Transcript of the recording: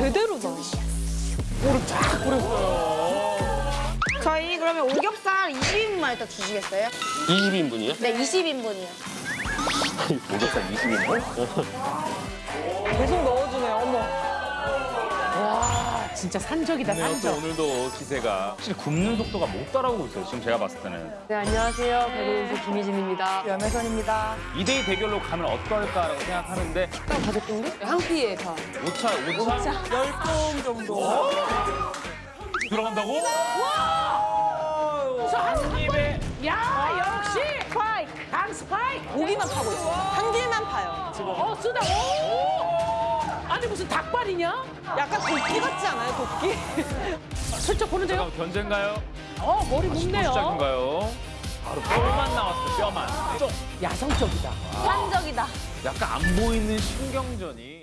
제대로다. 물을 쫙 뿌렸어요. 저희 그러면 오겹살 20인분만 일단 주시겠어요? 20인분이요? 네, 20인분이요. 오겹살 20인분? 계속 넣어. 진짜 산적이다 네, 또 산적. 오늘도 기세가 확실히 굽는 속도가 못 따라오고 있어요. 지금 제가 봤을 때는. 네, 안녕하세요. 배구연수 김희진입니다. 연애선입니다. 2대2 대결로 가면 어떨까라고 생각하는데 다섯 공기? 한 끼에 다. 오차, 오차? 열통 정도. 들어간다고? 한 입에 야 역시 스파이크 강 스파이크. 고기만 파고 있어요. 한 길만 파요. 지금. 어 쓰다. 오. 무슨 닭발이냐? 약간 도끼 같지 않아요? 도끼? 슬쩍 보는데요? 잠깐 견제인가요? 어 머리 묶네요. 시작인가요? 바로 뼈만 나왔어요, 뼈만. 쪽. 야성적이다. 산적이다. 약간 안 보이는 신경전이.